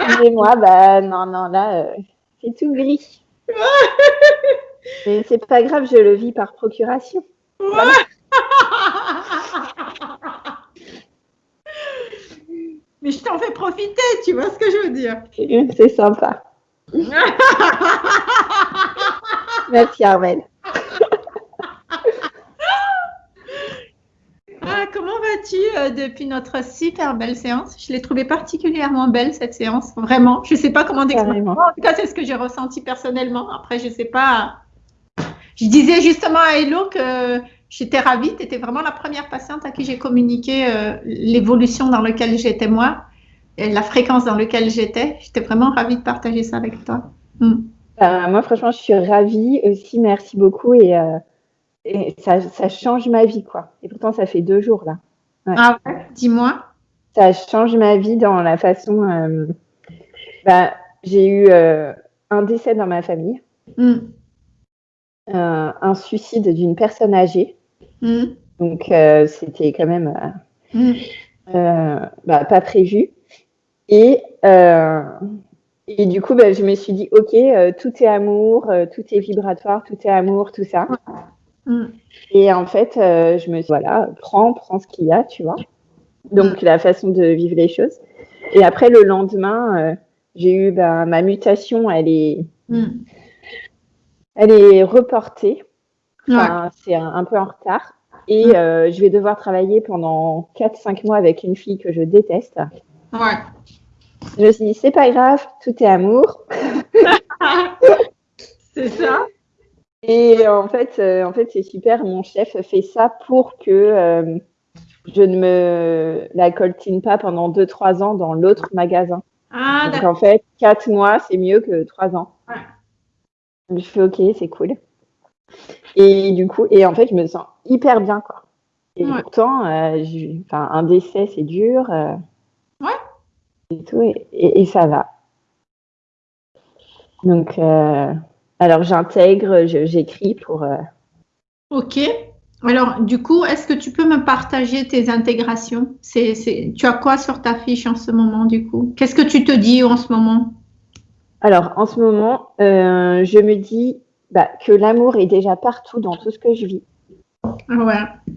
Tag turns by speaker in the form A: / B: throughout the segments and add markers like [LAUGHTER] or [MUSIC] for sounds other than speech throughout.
A: Excusez-moi, bah non, non, là, euh, c'est tout gris. Mais c'est pas grave, je le vis par procuration.
B: Mais je t'en fais profiter, tu vois ce que je veux dire [LAUGHS]
A: C'est sympa. [LAUGHS] Merci Armel.
B: Ah, euh, depuis notre super belle séance? Je l'ai trouvée particulièrement belle cette séance, vraiment. Je ne sais pas comment décrire. En tout cas, c'est ce que j'ai ressenti personnellement. Après, je ne sais pas. Je disais justement à Hello que j'étais ravie. Tu étais vraiment la première patiente à qui j'ai communiqué euh, l'évolution dans laquelle j'étais moi, et la fréquence dans laquelle j'étais. J'étais vraiment ravie de partager ça avec toi.
A: Hmm. Euh, moi, franchement, je suis ravie aussi. Merci beaucoup. Et et ça, ça, change ma vie, quoi. Et pourtant, ça fait deux jours, là.
B: Ah ouais, dis-moi.
A: Ça change ma vie dans la façon. Euh, bah, j'ai eu euh, un décès dans ma famille, mm. euh, un suicide d'une personne âgée. Mm. Donc, c'était quand même mm. bah, pas prévu. Et, et du coup, bah, je me suis dit, OK, tout est amour, tout est vibratoire, tout est amour, tout ça. Mm. Et en fait, euh, je me suis dit, voilà, prends, prends ce qu'il y a, tu vois. Donc, mm. la façon de vivre les choses. Et après, le lendemain, euh, j'ai eu ben, ma mutation, elle est, mm. elle est reportée. C'est un, peu en retard. Et euh, je vais devoir travailler pendant 4-5 mois avec une fille que je déteste. Ouais. Je me suis dit, c'est pas grave, tout est amour. [LAUGHS]
B: c'est ça.
A: Et en fait, euh, en fait c'est super. Mon chef fait ça pour que euh, je ne me la coltine pas pendant 2-3 ans dans l'autre magasin. Ah, Donc en fait, 4 mois, c'est mieux que 3 ans. Je fais OK, c'est cool. Et du coup, et en fait, je me sens hyper bien, quoi. Et pourtant, euh, un décès, c'est dur. ouais. Et tout, et, et, ça va. Donc, alors j'intègre, j'écris pour. Euh,
B: ok. Alors du coup, est-ce que tu peux me partager tes intégrations? C'est, Tu as quoi sur ta fiche en ce moment du coup? Qu'est-ce que tu te dis en ce moment?
A: Alors en ce moment, euh, je me dis bah, que l'amour est déjà partout dans tout ce que je vis.
B: Ah ouais.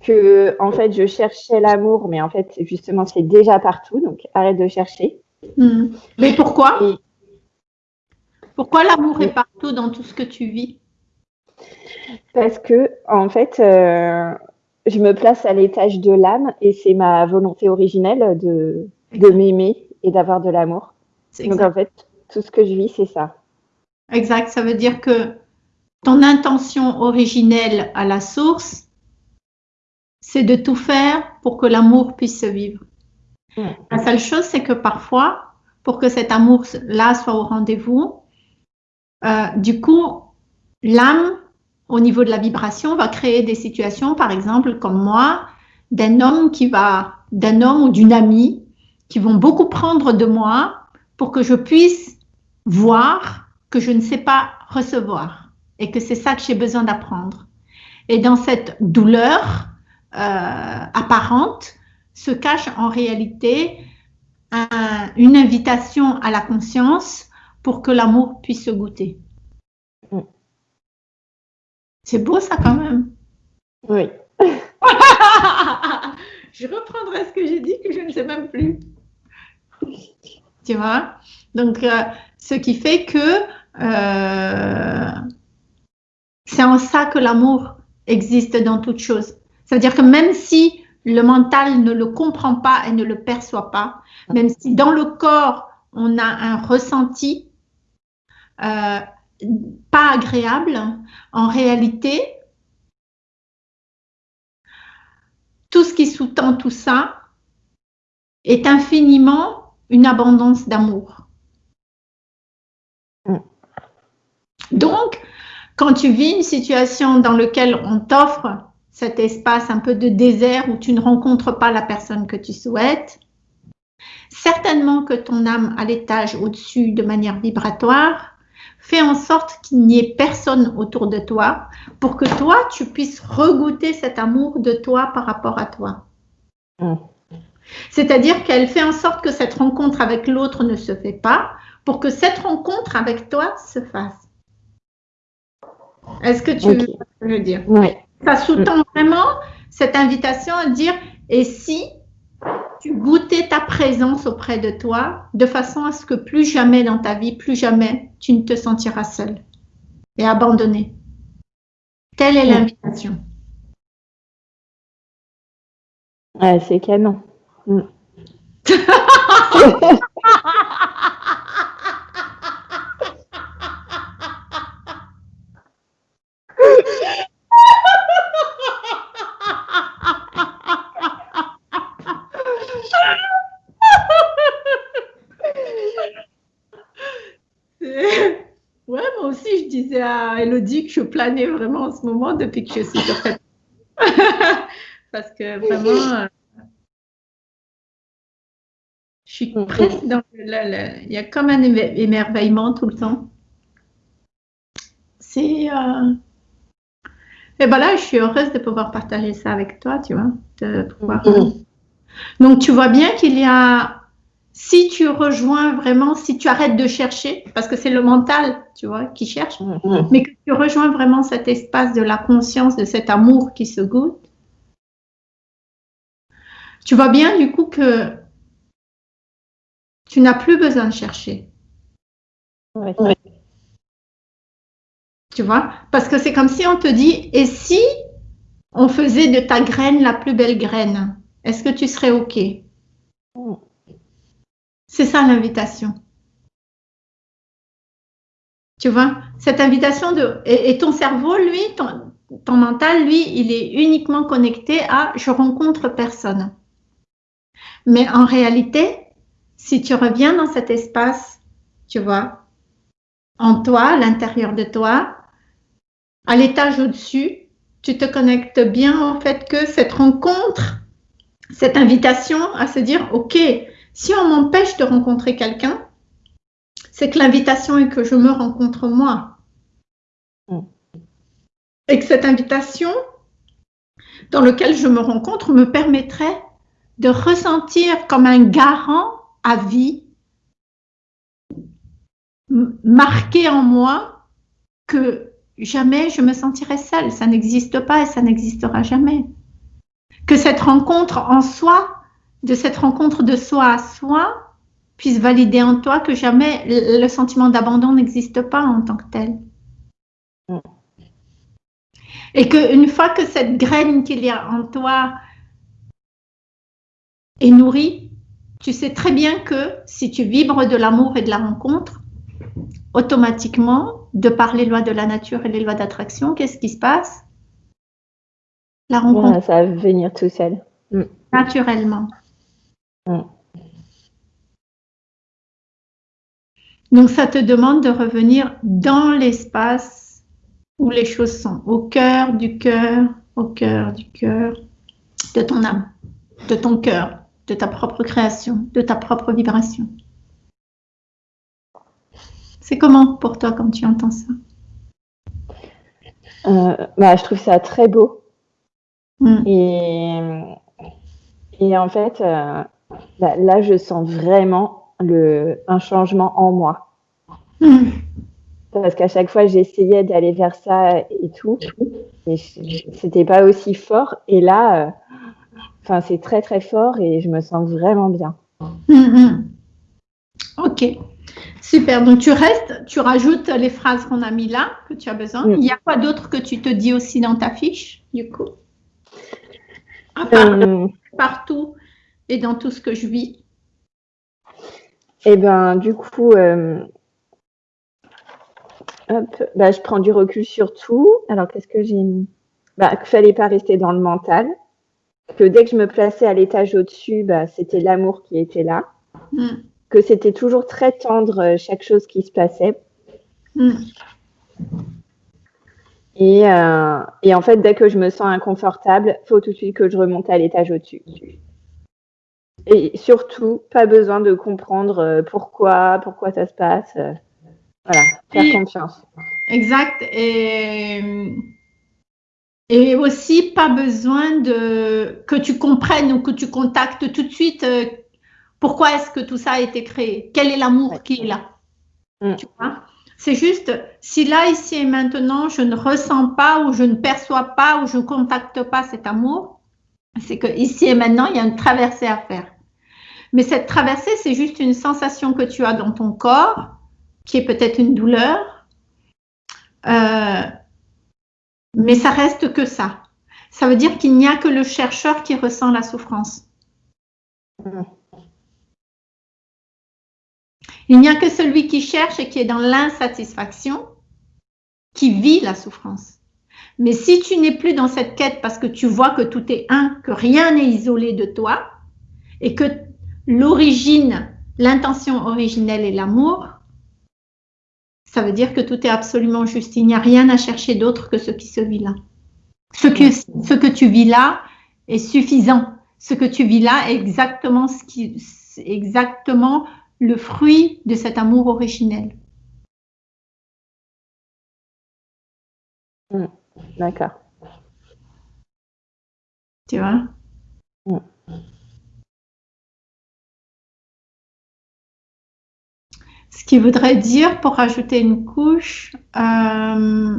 A: Que en fait je cherchais l'amour, mais en fait justement c'est déjà partout, donc arrête de chercher.
B: Hmm. Mais pourquoi? Pourquoi l'amour est partout dans tout ce que tu vis?
A: Parce que, en fait, euh, je me place à l'étage de l'âme et c'est ma volonté originelle de, de m'aimer et d'avoir de l'amour. Donc, en fait, tout ce que je vis, c'est ça.
B: Exact. Ça veut dire que ton intention originelle à la source, c'est de tout faire pour que l'amour puisse se vivre. La seule chose, c'est que parfois, pour que cet amour-là soit au rendez-vous, euh, du coup, l'âme, au niveau de la vibration, va créer des situations, par exemple, comme moi, d'un homme qui va, d'un homme ou d'une amie, qui vont beaucoup prendre de moi pour que je puisse voir que je ne sais pas recevoir et que c'est ça que j'ai besoin d'apprendre. Et dans cette douleur euh, apparente se cache en réalité une invitation à la conscience pour que l'amour puisse se goûter. Mm. C'est beau ça quand même.
A: Oui. [LAUGHS]
B: je reprendrai ce que j'ai dit que je ne sais même plus. Tu vois? Donc, euh, ce qui fait que euh, c'est en ça que l'amour existe dans toute chose. Ça veut dire que même si le mental ne le comprend pas et ne le perçoit pas, même si dans le corps on a un ressenti, euh, pas agréable, en réalité, tout ce qui sous-tend tout ça est infiniment une abondance d'amour. Mm. Donc, quand tu vis une situation dans laquelle on t'offre cet espace un peu de désert où tu ne rencontres pas la personne que tu souhaites, certainement que ton âme à l'étage au-dessus de manière vibratoire Fais en sorte qu'il n'y ait personne autour de toi pour que toi, tu puisses regoûter cet amour de toi par rapport à toi. Mm. C'est-à-dire qu'elle fait en sorte que cette rencontre avec l'autre ne se fait pas pour que cette rencontre avec toi se fasse. Est-ce que tu veux je dire?
A: Oui.
B: Ça sous-tend vraiment cette invitation à dire et si tu goûtais ta présence auprès de toi de façon à ce que plus jamais dans ta vie, plus jamais tu ne te sentiras seul et abandonné. Telle est l'invitation.
A: Ouais, c'est canon. Mm. [LAUGHS]
B: Ouais, moi aussi, je disais à Elodie que je planais vraiment en ce moment depuis que je suis sur cette. [LAUGHS] Parce que vraiment, euh, je suis presque dans le, Il y a comme un émerveillement tout le temps. C'est. Euh, et ben là, je suis heureuse de pouvoir partager ça avec toi, tu vois. De pouvoir... Mm-hmm. Donc, tu vois bien qu'il y a si tu rejoins vraiment, si tu arrêtes de chercher, parce que c'est le mental, tu vois, qui cherche, mm-hmm. mais que tu rejoins vraiment cet espace de la conscience, de cet amour qui se goûte, tu vois bien du coup que tu n'as plus besoin de chercher. Tu vois? Parce que c'est comme si on te dit, et si on faisait de ta graine la plus belle graine, est-ce que tu serais OK? Mm. C'est ça l'invitation. Tu vois, cette invitation de... Et, ton cerveau, lui, ton, ton, mental, lui, il est uniquement connecté à je rencontre personne. Mais en réalité, si tu reviens dans cet espace, tu vois, en toi, à l'intérieur de toi, à l'étage au-dessus, tu te connectes bien en fait que cette rencontre, cette invitation à se dire, OK, si on m'empêche de rencontrer quelqu'un, c'est que l'invitation est que je me rencontre moi. Et que cette invitation dans laquelle je me rencontre me permettrait de ressentir comme un garant à vie, marqué en moi que jamais je me sentirai seule. Ça n'existe pas et ça n'existera jamais. Que cette rencontre en soi de cette rencontre de soi à soi puisse valider en toi que jamais le sentiment d'abandon n'existe pas en tant que tel. Mm. Et qu'une fois que cette graine qu'il y a en toi est nourrie, tu sais très bien que si tu vibres de l'amour et de la rencontre, automatiquement, de par les lois de la nature et les lois d'attraction, qu'est-ce qui se passe?
A: La rencontre. ça va venir tout seul.
B: Mm. Naturellement. Mm. Donc, ça te demande de revenir dans l'espace où les choses sont, au cœur du cœur, au cœur du cœur de ton âme, de ton cœur, de ta propre création, de ta propre vibration. C'est comment pour toi quand tu entends ça?
A: Euh, bah, Je trouve ça très beau. Mm. Et, et en fait, euh, bah, là, je sens vraiment le, un changement en moi. Hmm. Parce qu'à chaque fois, j'essayais d'aller vers ça et tout. Et c'était pas aussi fort. Et là, euh, c'est très, très fort et je me sens vraiment bien. Hmm,
B: hmm. Ok. Super. Donc, tu restes, tu rajoutes les phrases qu'on a mis là, que tu as besoin. Il y a quoi d'autre que tu te dis aussi dans ta fiche, du coup? Euh, partout et dans tout ce que je vis
A: Eh bien, du coup, euh, bah, je prends du recul sur tout. Alors, qu'est-ce que j'ai mis? Bah, Qu'il ne fallait pas rester dans le mental. Que dès que je me plaçais à l'étage au-dessus, bah, c'était l'amour qui était là. Hmm. Que c'était toujours très tendre euh, chaque chose qui se passait. Hmm. Et, euh, et, en fait, dès que je me sens inconfortable, il faut tout de suite que je remonte à l'étage au-dessus. Et surtout, pas besoin de comprendre euh, pourquoi, pourquoi ça se passe. Euh, voilà, faire confiance.
B: Exact. Et, Et aussi, pas besoin de que tu comprennes ou que tu contactes tout de suite euh, pourquoi est-ce que tout ça a été créé, quel est l'amour qui est là? Mm. Tu vois? C'est juste, si là, ici et maintenant, je ne ressens pas ou je ne perçois pas ou je ne contacte pas cet amour, c'est que ici et maintenant, il y a une traversée à faire. Mais cette traversée, c'est juste une sensation que tu as dans ton corps, qui est peut-être une douleur. Euh, mais ça reste que ça. Ça veut dire qu'il n'y a que le chercheur qui ressent la souffrance. Il n'y a que celui qui cherche et qui est dans l'insatisfaction qui vit la souffrance. Mais si tu n'es plus dans cette quête parce que tu vois que tout est un, que rien n'est isolé de toi et que l'origine, l'intention originelle est l'amour, ça veut dire que tout est absolument juste. Il n'y a rien à chercher d'autre que ce qui se vit là. Ce que, tu vis là est suffisant. Ce que tu vis là est exactement, le fruit de cet amour originel.
A: Hmm. D'accord.
B: Tu vois? Ce qui voudrait dire, pour rajouter une couche, euh,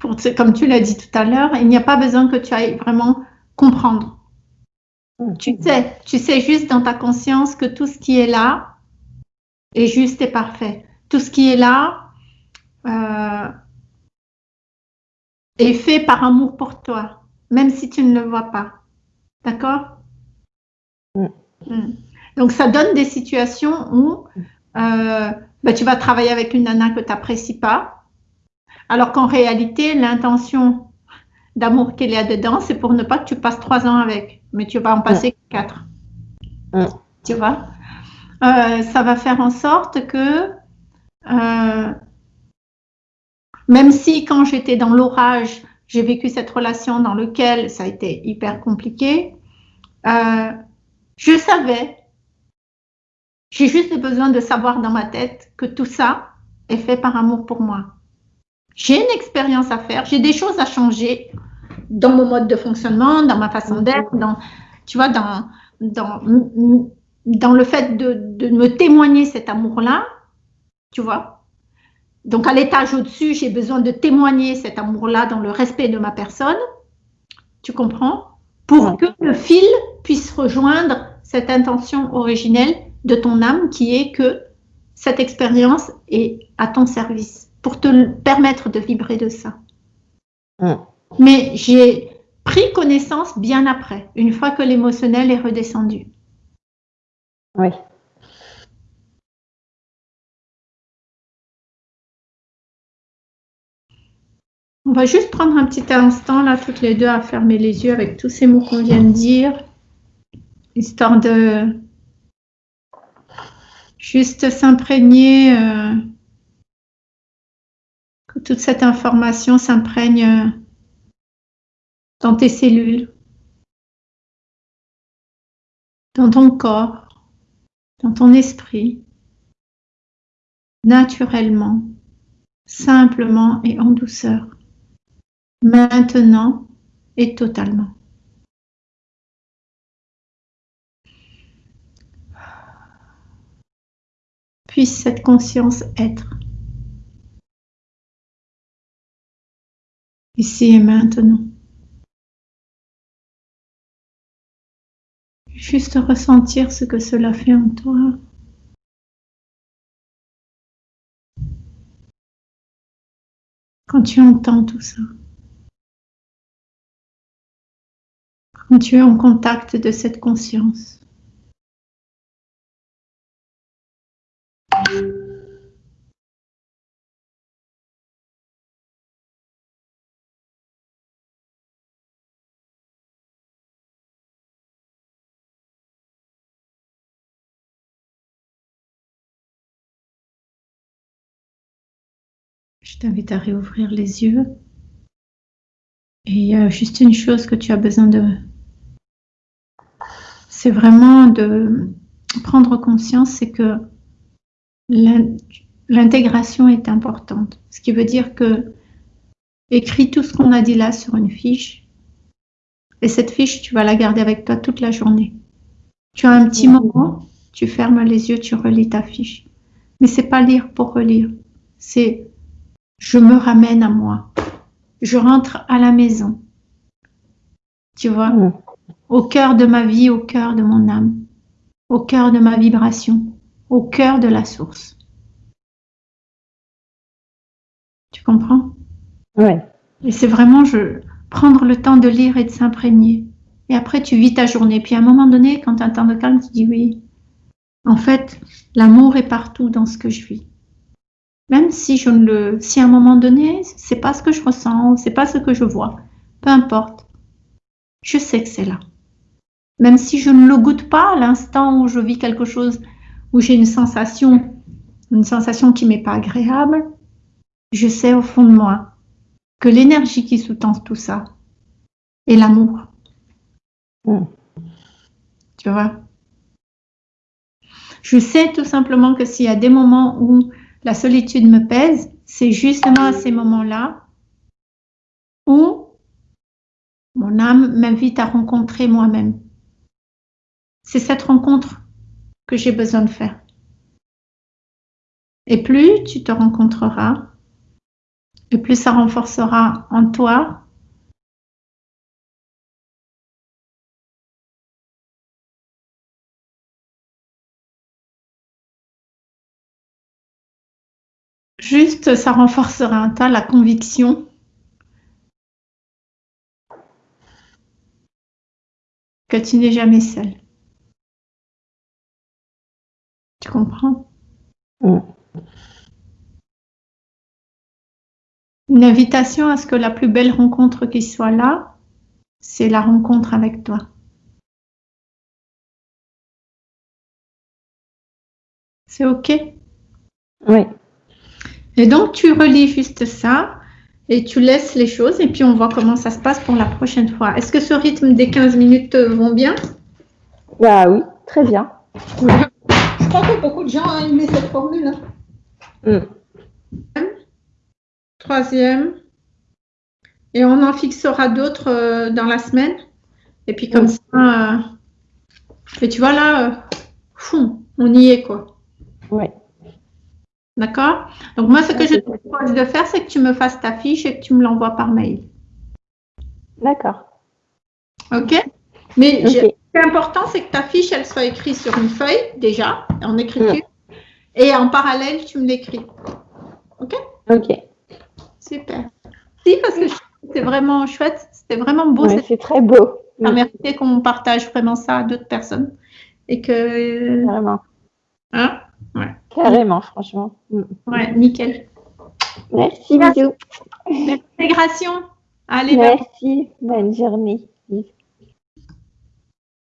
B: pour, comme tu l'as dit tout à l'heure, il n'y a pas besoin que tu ailles vraiment comprendre. Tu sais, tu sais juste dans ta conscience que tout ce qui est là est juste et parfait. Tout ce qui est là, euh, est fait par amour pour toi, même si tu ne le vois pas. D'accord? Mm. Mm. Donc, ça donne des situations où euh, bah, tu vas travailler avec une nana que tu n'apprécies pas, alors qu'en réalité, l'intention d'amour qu'il y a dedans, c'est pour ne pas que tu passes trois ans avec, mais tu vas en passer quatre. Tu vois? Euh, Ça va faire en sorte que euh, même si quand j'étais dans l'orage, j'ai vécu cette relation dans laquelle ça a été hyper compliqué, euh, je savais, j'ai juste besoin de savoir dans ma tête que tout ça est fait par amour pour moi. J'ai une expérience à faire, j'ai des choses à changer dans mon mode de fonctionnement, dans ma façon d'être, dans, tu vois, dans, dans, dans le fait de, de me témoigner cet amour-là, tu vois, donc, à l'étage au-dessus, j'ai besoin de témoigner cet amour-là dans le respect de ma personne. Tu comprends? Pour que le fil puisse rejoindre cette intention originelle de ton âme qui est que cette expérience est à ton service pour te permettre de vibrer de ça. Mais j'ai pris connaissance bien après, une fois que l'émotionnel est redescendu.
A: Oui.
B: On va juste prendre un petit instant, là, toutes les deux, à fermer les yeux avec tous ces mots qu'on vient de dire, histoire de juste s'imprégner, euh, que toute cette information s'imprègne euh, dans tes cellules, dans ton corps, dans ton esprit, naturellement, simplement et en douceur maintenant et totalement. Puisse cette conscience être ici et maintenant. Juste ressentir ce que cela fait en toi. Quand tu entends tout ça. quand tu es en contact de cette conscience. T'invite à réouvrir les yeux. Et il y a juste une chose que tu as besoin de c'est vraiment de, prendre conscience, c'est que l'intégration est importante. Ce qui veut dire que écris tout ce qu'on a dit là sur une fiche. Et cette fiche, tu vas la garder avec toi toute la journée. Tu as un petit moment, tu fermes les yeux, tu relis ta fiche. Mais c'est pas lire pour relire. C'est je me ramène à moi. Je rentre à la maison. Tu vois, au cœur de ma vie, au cœur de mon âme, au cœur de ma vibration, au cœur de la source. Tu comprends?
A: Oui.
B: Et c'est vraiment je, prendre le temps de lire et de s'imprégner. Et après, tu vis ta journée. Puis à un moment donné, quand tu as un temps de calme, tu dis oui. En fait, l'amour est partout dans ce que je vis. Même si je ne le, si à un moment donné, c'est pas ce que je ressens, c'est pas ce que je vois, peu importe. Je sais que c'est là. Même si je ne le goûte pas à l'instant où je vis quelque chose, où j'ai une sensation, une sensation qui m'est pas agréable, je sais au fond de moi que l'énergie qui sous-tend tout ça est l'amour. Mm. Tu vois? Je sais tout simplement que s'il y a des moments où la solitude me pèse, c'est justement à ces moments-là où mon âme m'invite à rencontrer moi-même. C'est cette rencontre que j'ai besoin de faire. Et plus tu te rencontreras, et plus ça renforcera en toi Juste, ça renforcera en toi la conviction que tu n'es jamais seul. Tu comprends? Mm. Une invitation à ce que la plus belle rencontre qui soit là, c'est la rencontre avec toi. C'est OK?
A: Oui.
B: Et donc, tu relis juste ça et tu laisses les choses et puis on voit comment ça se passe pour la prochaine fois. Est-ce que ce rythme des 15 minutes te vont bien?
A: Bah oui, très bien.
B: Je crois que beaucoup de gens ont aimé cette formule. Hein. Mm troisième. Et on en fixera d'autres euh, dans la semaine. Et puis comme ça, euh, et tu vois là, euh, on y est quoi.
A: Oui.
B: D'accord? Donc moi, ce que je te propose de faire, c'est que tu me fasses ta fiche et que tu me l'envoies par mail.
A: D'accord.
B: Ok? Mais ce qui est important, c'est que ta fiche, elle soit écrite sur une feuille déjà, en écriture. Et en parallèle, tu me l'écris. Ok?
A: Ok.
B: Super. Si, parce que c'est vraiment chouette, c'était vraiment beau.
A: c'est très beau.
B: Ça mérité qu'on partage vraiment ça à d'autres personnes. Et que.
A: Carrément.
B: Hein?
A: Ouais. Carrément, franchement.
B: Mm. Ouais, nickel.
A: Merci, bisous.
B: L'intégration. Allez,
A: Merci, bonne journée.